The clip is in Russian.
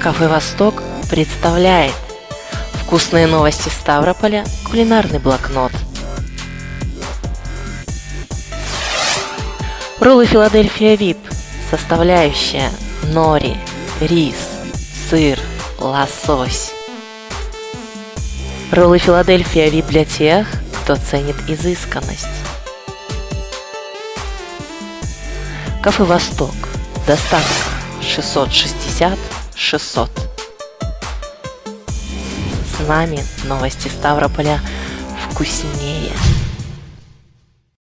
Кафе «Восток» представляет Вкусные новости Ставрополя, кулинарный блокнот. Роллы Филадельфия Вип, составляющая нори, рис, сыр, лосось. Роллы Филадельфия Вип для тех, кто ценит изысканность. Кафе «Восток». Доставка 660 600. С нами новости Ставрополя вкуснее.